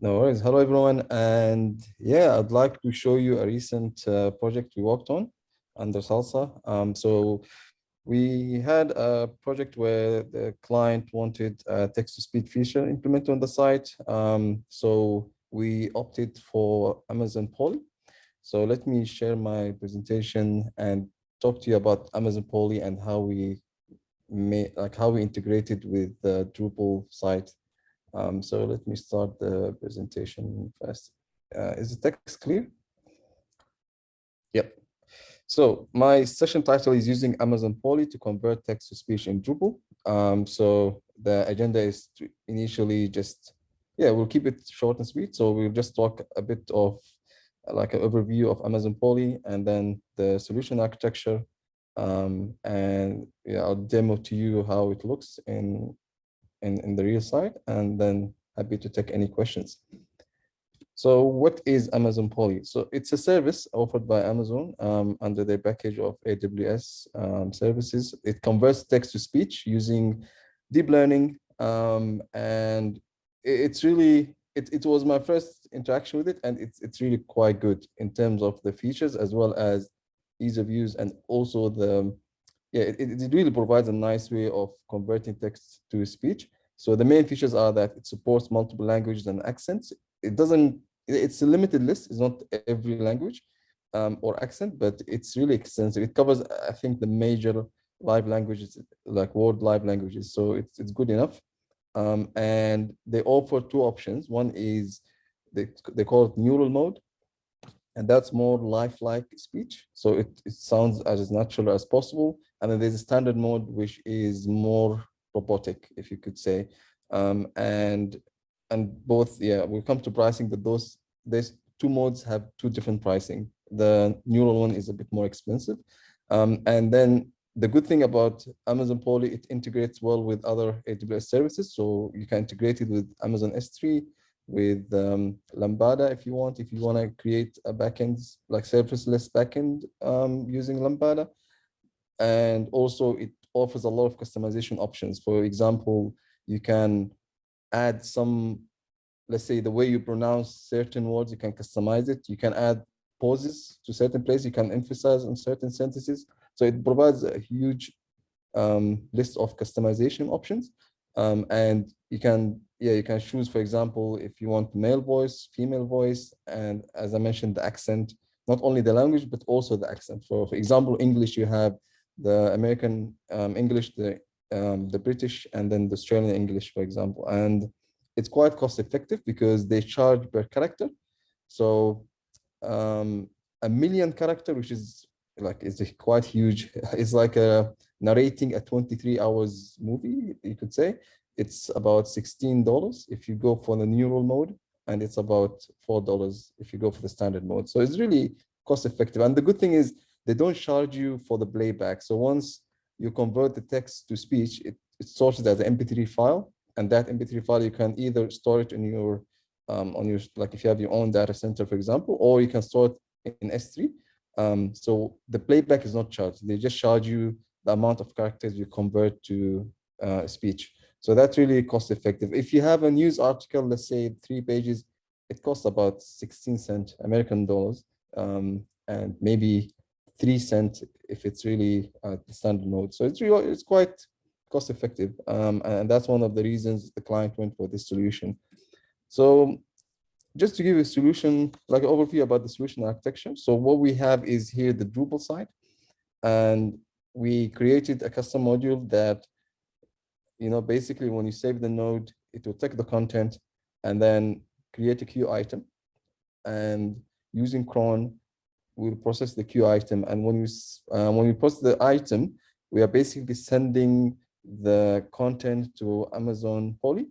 No worries. Hello, everyone. And yeah, I'd like to show you a recent uh, project we worked on under Salsa. Um, so we had a project where the client wanted a text-to-speech feature implemented on the site. Um, so we opted for Amazon Polly. So let me share my presentation and talk to you about Amazon Polly and how we made, like how we integrated with the Drupal site. Um, so let me start the presentation first. Uh, is the text clear? Yep. So my session title is using Amazon Polly to convert text to speech in Drupal. Um, so the agenda is to initially just, yeah, we'll keep it short and sweet. So we'll just talk a bit of like an overview of Amazon Polly and then the solution architecture. Um, and yeah, I'll demo to you how it looks in, in, in the real site and then happy to take any questions. So what is Amazon Polly? So it's a service offered by Amazon um, under their package of AWS um, services. It converts text to speech using deep learning. Um, and it's really, it, it was my first interaction with it. And it's, it's really quite good in terms of the features as well as ease of use and also the, yeah, it, it really provides a nice way of converting text to speech. So the main features are that it supports multiple languages and accents. It doesn't, it's a limited list, it's not every language um, or accent, but it's really extensive. It covers, I think, the major live languages, like world live languages. So it's, it's good enough. Um, and they offer two options. One is, they, they call it neural mode, and that's more lifelike speech. So it, it sounds as natural as possible. And then there's a standard mode, which is more robotic, if you could say. Um, and and both, yeah, we'll come to pricing, but those these two modes have two different pricing. The neural one is a bit more expensive. Um, and then the good thing about Amazon Polly, it integrates well with other AWS services. So you can integrate it with Amazon S3, with um, Lambda if you want, if you want to create a backend, like serverless backend um, using Lambda. And also it offers a lot of customization options. For example, you can add some, let's say the way you pronounce certain words, you can customize it. You can add pauses to certain places. You can emphasize on certain sentences. So it provides a huge um, list of customization options. Um, and you can, yeah, you can choose, for example, if you want male voice, female voice, and as I mentioned, the accent, not only the language, but also the accent. For, for example, English, you have the American um, English, the um, the British, and then the Australian English, for example. And it's quite cost effective because they charge per character. So um, a million character, which is like it's quite huge. It's like a narrating a 23 hours movie, you could say. It's about $16 if you go for the neural mode, and it's about $4 if you go for the standard mode. So it's really cost effective. And the good thing is they don't charge you for the playback. So once you convert the text to speech, it, it stores it as an MP3 file. And that MP3 file, you can either store it in your, um, on your, like if you have your own data center, for example, or you can store it in S3. Um, so the playback is not charged. They just charge you the amount of characters you convert to uh, speech. So that's really cost effective. If you have a news article, let's say three pages, it costs about 16 cent American dollars um, and maybe three cent if it's really uh, the standard mode. So it's really, it's quite cost effective. Um, and that's one of the reasons the client went for this solution. So just to give a solution, like an overview about the solution architecture. So what we have is here the Drupal site. And we created a custom module that, you know, basically when you save the node, it will take the content and then create a queue item. And using cron, we'll process the queue item. And when you uh, when we process the item, we are basically sending the content to Amazon Polly.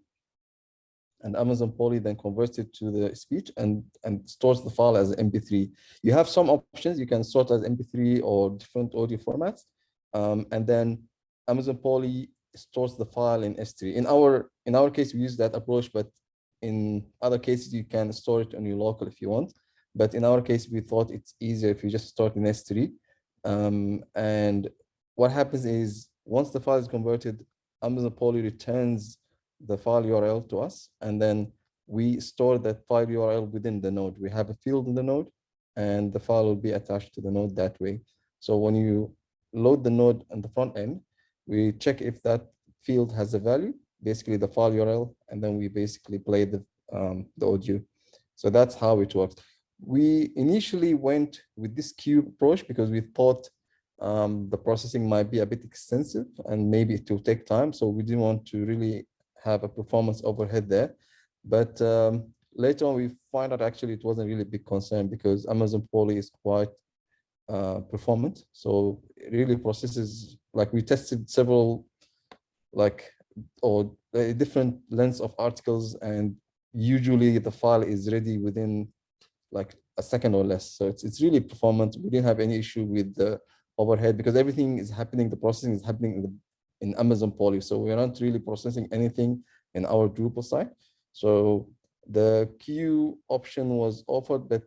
And Amazon Polly then converts it to the speech and, and stores the file as MP3. You have some options. You can sort as MP3 or different audio formats. Um, and then Amazon Polly stores the file in S3. In our in our case, we use that approach, but in other cases, you can store it on your local if you want. But in our case, we thought it's easier if you just start in S3. Um, and what happens is once the file is converted, Amazon Polly returns the file URL to us. And then we store that file URL within the node. We have a field in the node and the file will be attached to the node that way. So when you load the node on the front end, we check if that field has a value, basically the file URL, and then we basically play the, um, the audio. So that's how it works. We initially went with this queue approach because we thought um, the processing might be a bit extensive and maybe it will take time. So we didn't want to really have a performance overhead there. But um, later on, we find out actually it wasn't really a big concern because Amazon Polly is quite uh, performant. So it really processes, like we tested several like or different lengths of articles and usually the file is ready within like a second or less. So it's, it's really performant. We didn't have any issue with the overhead because everything is happening, the processing is happening in, the, in Amazon Polly. So we're not really processing anything in our Drupal site. So the queue option was offered, but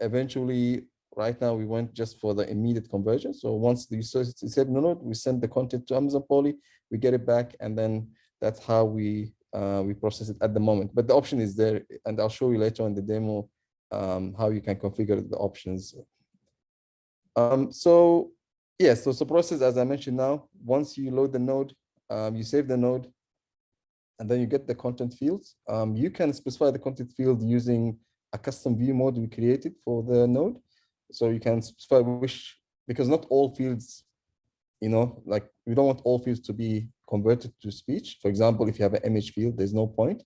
eventually right now we went just for the immediate conversion. So once the user said no, no, we send the content to Amazon Polly, we get it back, and then that's how we uh, we process it at the moment. But the option is there, and I'll show you later on the demo um, how you can configure the options. Um, so yes, so, so process as I mentioned now, once you load the node, um, you save the node, and then you get the content fields. Um, you can specify the content field using a custom view mode we created for the node. So you can specify which, because not all fields, you know, like we don't want all fields to be converted to speech. For example, if you have an image field, there's no point.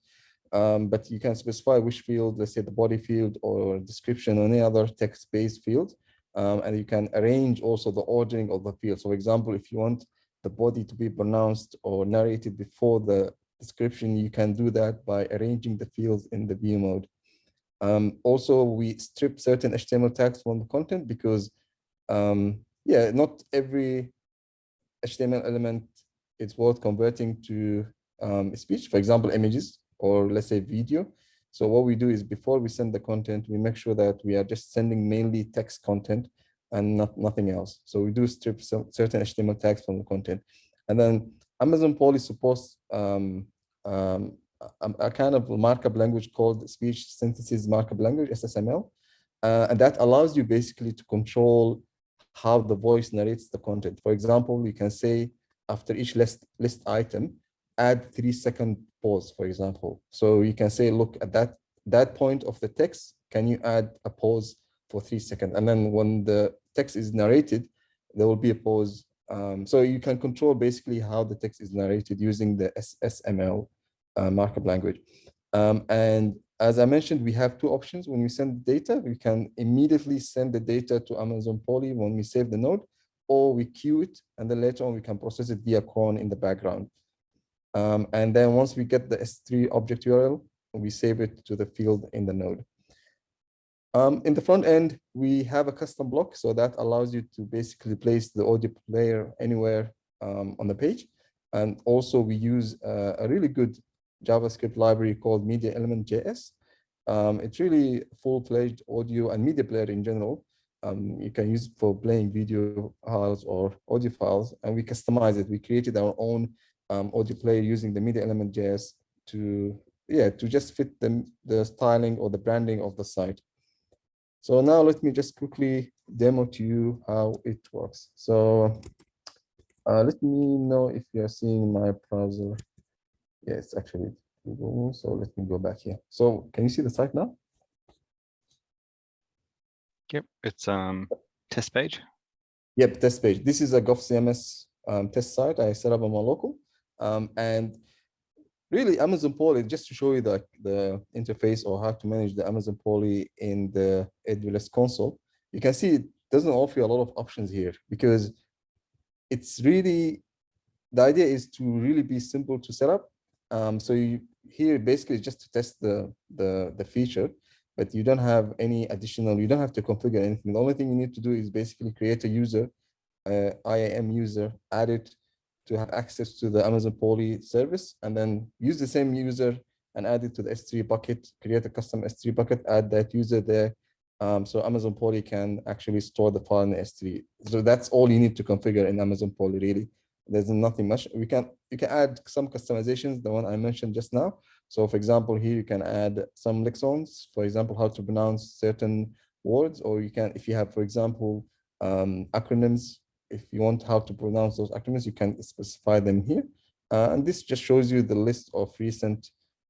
Um, but you can specify which field, let's say the body field or description or any other text-based field. Um, and you can arrange also the ordering of the field. So for example, if you want the body to be pronounced or narrated before the description, you can do that by arranging the fields in the view mode. Um, also, we strip certain HTML tags from the content because, um, yeah, not every HTML element is worth converting to um, speech, for example, images or let's say video. So what we do is before we send the content, we make sure that we are just sending mainly text content and not nothing else. So we do strip some certain HTML tags from the content. And then Amazon Polly supports um, um, a, a, kind of markup language called speech synthesis markup language, SSML. Uh, and that allows you basically to control how the voice narrates the content. For example, you can say after each list, list item, add three second pause, for example. So you can say, look at that, that point of the text, can you add a pause for three seconds? And then when the text is narrated, there will be a pause. Um, so you can control basically how the text is narrated using the SSML uh, markup language. Um, and as I mentioned, we have two options. When we send data, we can immediately send the data to Amazon Polly when we save the node, or we queue it, and then later on we can process it via cron in the background. Um, and then once we get the S3 object URL, we save it to the field in the node. Um, in the front end, we have a custom block, so that allows you to basically place the audio player anywhere um, on the page. And also we use uh, a really good JavaScript library called Media Element JS. Um, it's really full-fledged audio and media player in general. Um, you can use for playing video files or audio files, and we customize it. We created our own um, audio player using the Media Element JS to, yeah, to just fit the, the styling or the branding of the site. So now let me just quickly demo to you how it works. So uh, let me know if you're seeing my browser. Yes, actually Google. So let me go back here. So can you see the site now? Yep, it's um test page. Yep, test page. This is a GovCMS um, test site I set up on my local. Um, and really Amazon Polly, just to show you the, the interface or how to manage the Amazon Polly in the AWS console, you can see it doesn't offer you a lot of options here because it's really, the idea is to really be simple to set up um, so you, here basically just to test the, the, the feature, but you don't have any additional, you don't have to configure anything. The only thing you need to do is basically create a user, uh, IAM user, add it to have access to the Amazon Polly service, and then use the same user and add it to the S3 bucket, create a custom S3 bucket, add that user there. Um, so Amazon Polly can actually store the file in the S3. So that's all you need to configure in Amazon Polly, really. there's nothing much. We can you can add some customizations, the one I mentioned just now. So for example, here you can add some lexicons, for example, how to pronounce certain words, or you can, if you have, for example, um, acronyms, if you want how to pronounce those acronyms, you can specify them here. Uh, and this just shows you the list of recent,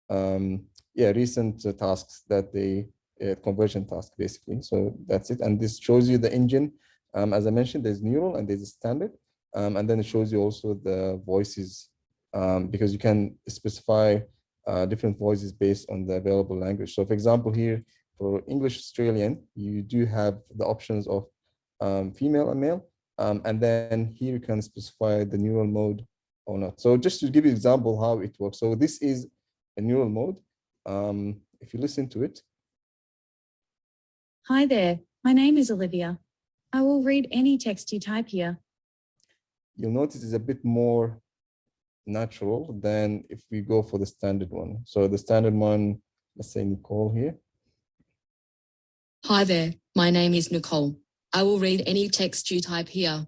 um, yeah, recent uh, tasks that they, uh, conversion task basically. So that's it. And this shows you the engine. Um, as I mentioned, there's neural and there's a standard. Um, and then it shows you also the voices um, because you can specify uh, different voices based on the available language. So for example, here for English Australian, you do have the options of um, female and male. Um, and then here you can specify the neural mode or not. So just to give you an example how it works. So this is a neural mode. Um, if you listen to it. Hi there, my name is Olivia. I will read any text you type here. You'll notice it's a bit more natural than if we go for the standard one. So the standard one, let's say Nicole here. Hi there, my name is Nicole. I will read any text you type here.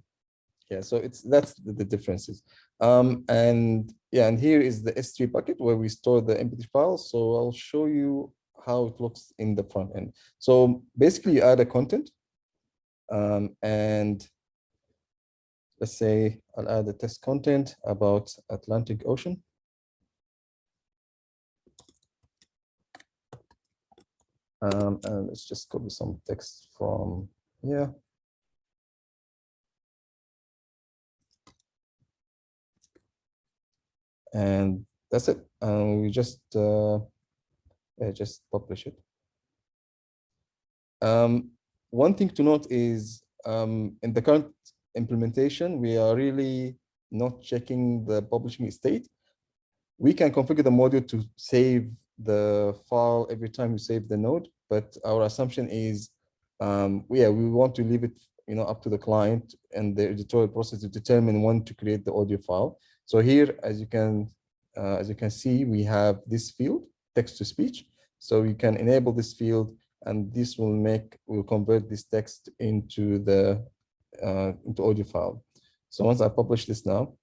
Yeah, so it's that's the, the differences. Um, and yeah, and here is the S3 bucket where we store the MP3 files. So I'll show you how it looks in the front end. So basically you add a content um, and let's say I'll add a test content about Atlantic Ocean. Um, and let's just copy some text from here. And that's it. And we just uh, yeah, just publish it. Um, one thing to note is um, in the current implementation, we are really not checking the publishing state. We can configure the module to save the file every time you save the node, but our assumption is, um, yeah, we want to leave it, you know, up to the client and the editorial process to determine when to create the audio file. So here, as you can, uh, as you can see, we have this field, text to speech. So you can enable this field and this will make, will convert this text into the uh, into audio file. So once I publish this now,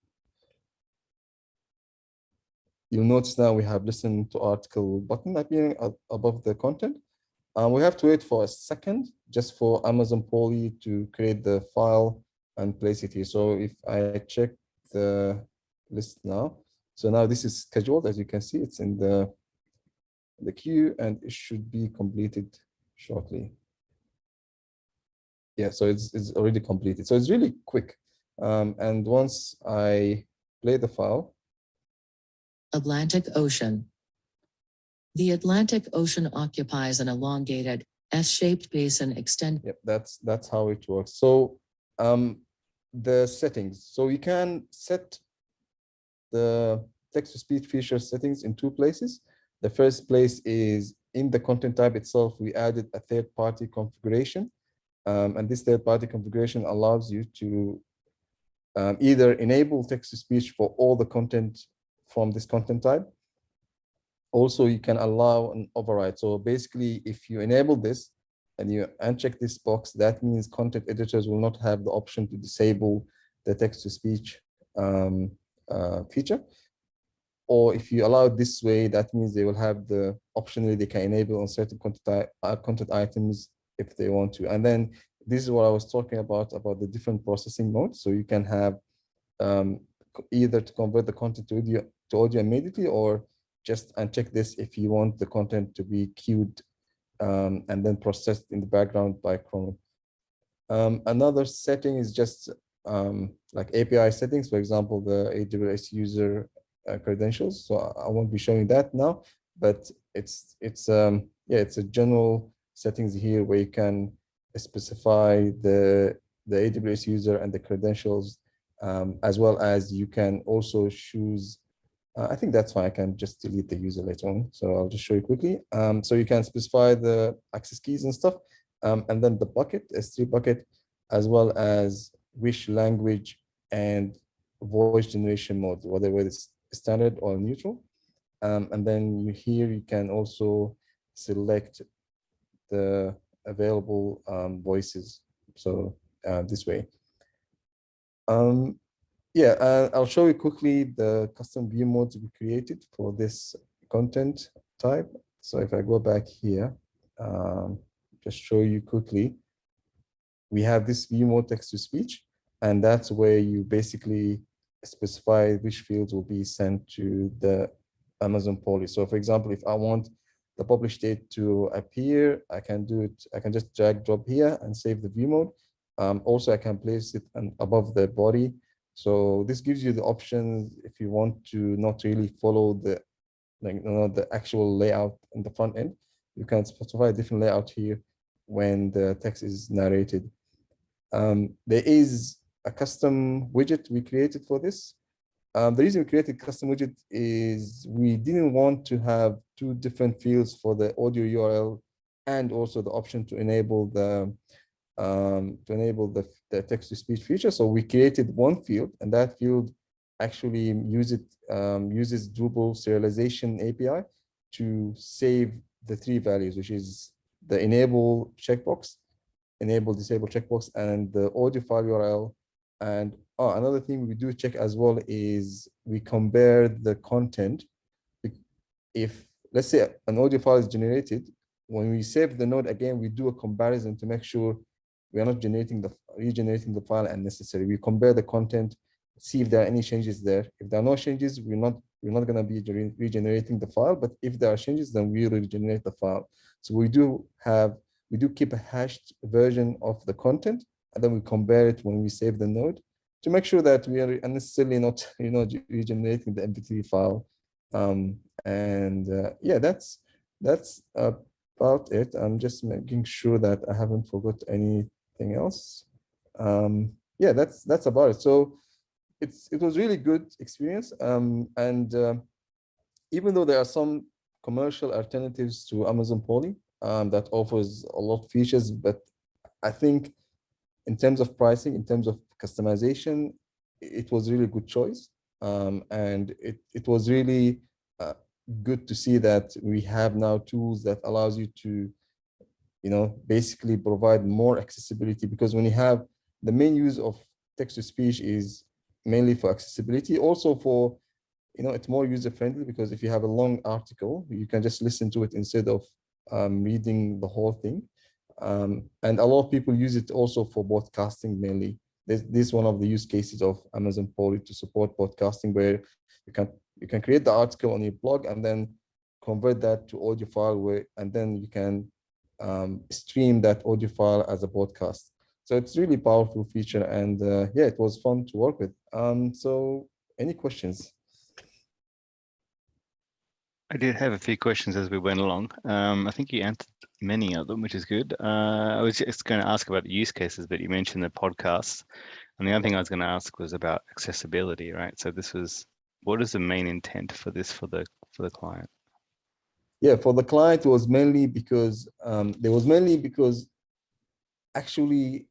you'll notice now we have listen to article button appearing above the content. Uh, we have to wait for a second just for Amazon Polly to create the file and place it here. So if I check the list now, so now this is scheduled, as you can see, it's in the, the queue and it should be completed shortly yeah, so it's, it's already completed. So it's really quick. Um, and once I play the file. Atlantic Ocean. The Atlantic Ocean occupies an elongated S-shaped basin extend. Yep, that's that's how it works. So um, the settings. So you can set the text-to-speech feature settings in two places. The first place is in the content type itself, we added a third-party configuration um, and this third-party configuration allows you to um, either enable text-to-speech for all the content from this content type. Also, you can allow an override. So basically, if you enable this and you uncheck this box, that means content editors will not have the option to disable the text-to-speech um, uh, feature. Or if you allow this way, that means they will have the option they can enable on certain content, uh, content items if they want to. And then this is what I was talking about, about the different processing modes. So you can have um, either to convert the content to audio, to audio immediately or just uncheck this if you want the content to be queued um, and then processed in the background by cron. Um, another setting is just um, like API settings, for example, the AWS user uh, credentials. So I won't be showing that now, but it's it's um, yeah, it's a general settings here where you can specify the, the AWS user and the credentials, um, as well as you can also choose, uh, I think that's fine, I can just delete the user later on. So I'll just show you quickly. Um, so you can specify the access keys and stuff, um, and then the bucket, S3 bucket, as well as which language and voice generation mode, whether it's standard or neural. Um, and then you here you can also select the available um, voices. So uh, this way. Um, Yeah, uh, I'll show you quickly the custom view modes we created for this content type. So if I go back here, um, just show you quickly, we have this view mode text to speech, and that's where you basically specify which fields will be sent to the Amazon Polly. So for example, if I want the publish date to appear, I can do it, I can just drag drop here and save the view mode. Um, also, I can place it above the body. So this gives you the options if you want to not really follow the like you know, the actual layout in the front end. You can specify a different layout here when the text is narrated. Um, there is a custom widget we created for this. Um, the reason we created custom widget is we didn't want to have two different fields for the audio URL and also the option to enable the um, to enable the, the text to speech feature. So we created one field and that field actually use it, um, uses Drupal serialization API to save the three values, which is the enable checkbox, enable disable checkbox, and the audio file URL. And oh, another thing we do check as well is we compare the content. If let's say an audio file is generated, when we save the node again, we do a comparison to make sure we are not generating the regenerating the file unnecessary. We compare the content, see if there are any changes there. If there are no changes, we're not we're not going to be regenerating the file. But if there are changes, then we regenerate the file. So we do have we do keep a hashed version of the content, and then we compare it when we save the node to make sure that we are unnecessarily not you know regenerating the MP3 file. Um, and uh, yeah, that's that's about it. I'm just making sure that I haven't forgot anything else. Um, yeah, that's that's about it. So it's it was really good experience. Um, and uh, even though there are some commercial alternatives to Amazon Polly um, that offers a lot of features, but I think in terms of pricing, in terms of customization, it was really good choice. Um, and it, it was really uh, good to see that we have now tools that allows you to, you know, basically provide more accessibility because when you have the main use of text to speech is mainly for accessibility, also for, you know, it's more user friendly because if you have a long article, you can just listen to it instead of um, reading the whole thing. Um, and a lot of people use it also for broadcasting mainly. This, this is one of the use cases of Amazon Polly to support podcasting where you can you can create the article on your blog and then convert that to audio file where and then you can um, stream that audio file as a podcast. So it's really powerful feature and uh, yeah, it was fun to work with. Um, so any questions? I did have a few questions as we went along. Um, I think you answered many of them, which is good. Uh, I was just going to ask about the use cases, but you mentioned the podcasts. And the other thing I was going to ask was about accessibility, right? So this was, what is the main intent for this for the for the client? Yeah, for the client, it was mainly because um, there was mainly because actually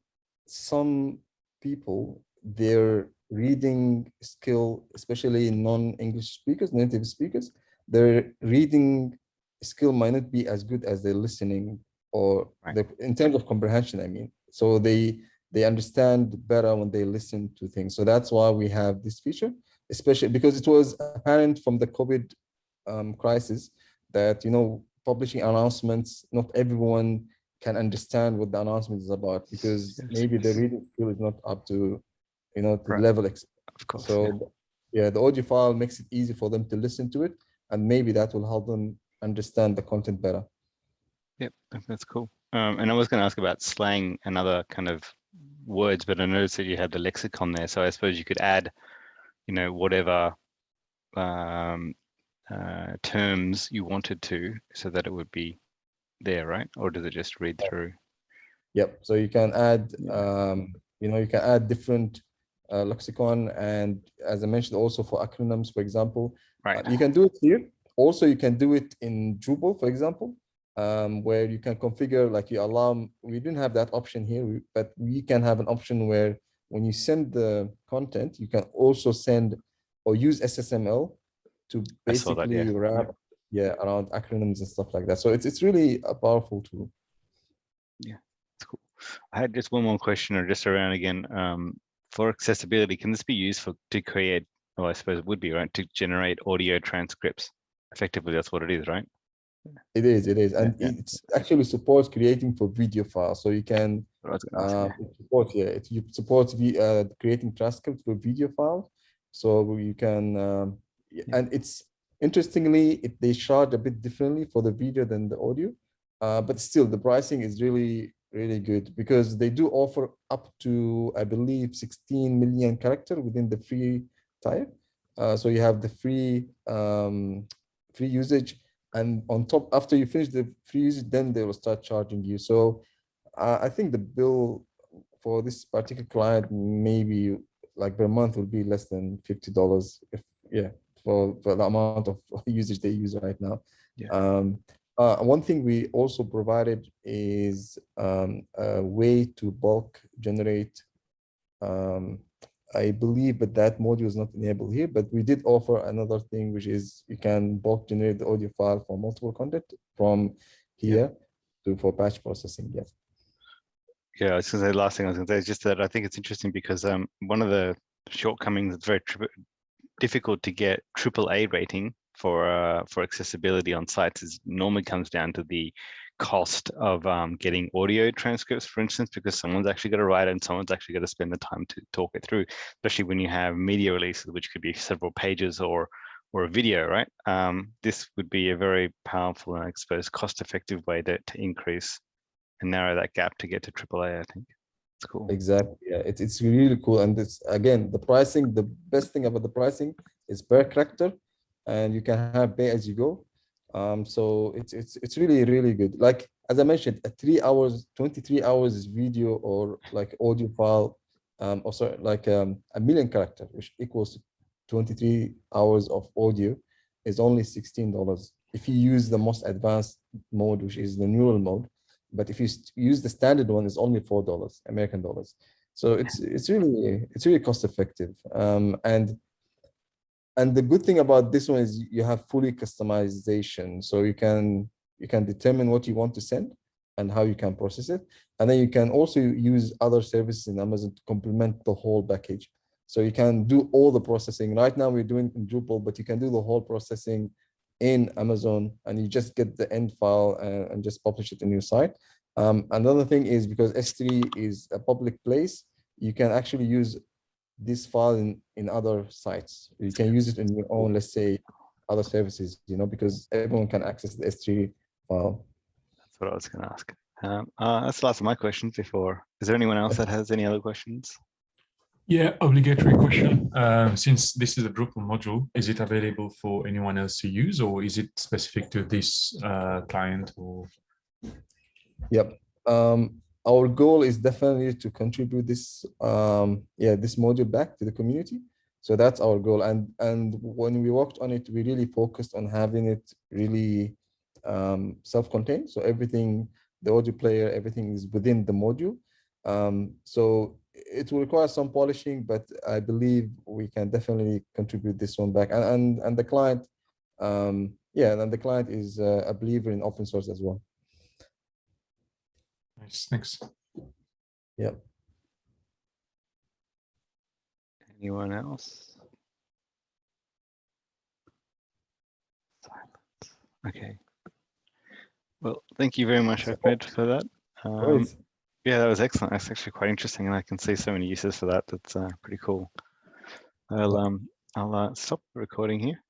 some people, their reading skill, especially non-English speakers, native speakers, their reading skill might not be as good as their listening or Right. the, in terms of comprehension, I mean. So they they understand better when they listen to things. So that's why we have this feature, especially because it was apparent from the COVID um, crisis that, you know, publishing announcements, not everyone can understand what the announcement is about because maybe the reading skill is not up to, you know, to the Right. level Of course. so yeah. yeah, the audio file makes it easy for them to listen to it, and maybe that will help them understand the content better. Yep, that's cool. Um, and I was going to ask about slang and other kind of words, but I noticed that you had the lexicon there. So I suppose you could add, you know, whatever um, uh, terms you wanted to, so that it would be there, right? Or does it just read through? Yep. So you can add, um, you know, you can add different uh, lexicon, and as I mentioned, also for acronyms, for example, Uh, Right. you can do it here. Also, you can do it in Drupal, for example, um, where you can configure like you allow. We didn't have that option here, but we can have an option where when you send the content, you can also send or use SSML to saw that, basically yeah. wrap yeah around acronyms and stuff like that. So it's it's really a powerful tool. Yeah, it's cool. I had just one more question or just around again, um, for accessibility, can this be used for to create? Oh, I suppose it would be right to generate audio transcripts. Effectively, that's what it is, right? It is, it is, and yeah. it's actually supports creating for video files. So you can What I gonna ask, uh, yeah. it supports, yeah, it supports the uh, creating transcripts for video files. So you can, um, Yeah. and it's interestingly, it, they charge a bit differently for the video than the audio. Uh, but still, the pricing is really, really good because they do offer up to, I believe, 16 million character within the free type. Uh, so you have the free, um, free usage, and on top, after you finish the free usage, then they will start charging you. So uh, I think the bill for this particular client maybe like per month will be less than fifty dollars. If yeah, for, for the amount of usage they use right now. Yeah. Um, uh, one thing we also provided is um, a way to bulk generate. Um, I believe, but that module is not enabled here. But we did offer another thing, which is you can bulk generate the audio file for multiple content from here to for batch processing. Yeah. Yeah, I was gonna say, last thing I was gonna say is just that I think it's interesting because um, one of the shortcomings, that's very difficult to get triple A rating for uh, for accessibility on sites is normally comes down to the cost of um, getting audio transcripts, for instance, because someone's actually got to write it and someone's actually got to spend the time to talk it through, especially when you have media releases, which could be several pages or or a video, right? Um, this would be a very powerful and I suppose cost-effective way to, to increase and narrow that gap to get to AAA, I think. It's cool. Exactly. Yeah, it's it's really cool. And it's again the pricing, the best thing about the pricing is per character and you can have pay as you go. Um, so it's it's it's really, really good. Like as I mentioned, a three hours, 23 hours video or like audio file, um, or sorry, like um, a million character, which equals 23 hours of audio is only $16. If you use the most advanced mode, which is the neural mode, but if you use the standard one, it's only four dollars American dollars. So it's it's really it's really cost effective. Um, and and the good thing about this one is you have fully customization, so you can you can determine what you want to send and how you can process it, and then you can also use other services in Amazon to complement the whole package. So you can do all the processing. Right now we're doing in Drupal, but you can do the whole processing in Amazon and you just get the end file and, and just publish it in your site. Um, another thing is because S3 is a public place, you can actually use this file in, in other sites. You can use it in your own, let's say, other services, you know, because everyone can access the S3 file. That's what I was going to ask. Um, uh, that's the last of my questions before. Is there anyone else that has any other questions? Yeah, obligatory question. Um, since this is a Drupal module, is it available for anyone else to use or is it specific to this uh, client or? Yep. Um, our goal is definitely to contribute this, um, yeah, this module back to the community. So that's our goal. And and when we worked on it, we really focused on having it really um, self-contained. So everything, the audio player, everything is within the module. Um, so it will require some polishing, but I believe we can definitely contribute this one back. And and, and the client, um, yeah, and the client is uh, a believer in open source as well. Nice, thanks. Yeah. Anyone else? Silence. Okay. Well, thank you very much, Ahmed, for that. Um, Alright. Yeah, that was excellent. That's actually quite interesting, and I can see so many uses for that. That's uh, pretty cool. I'll um, I'll uh, stop recording here.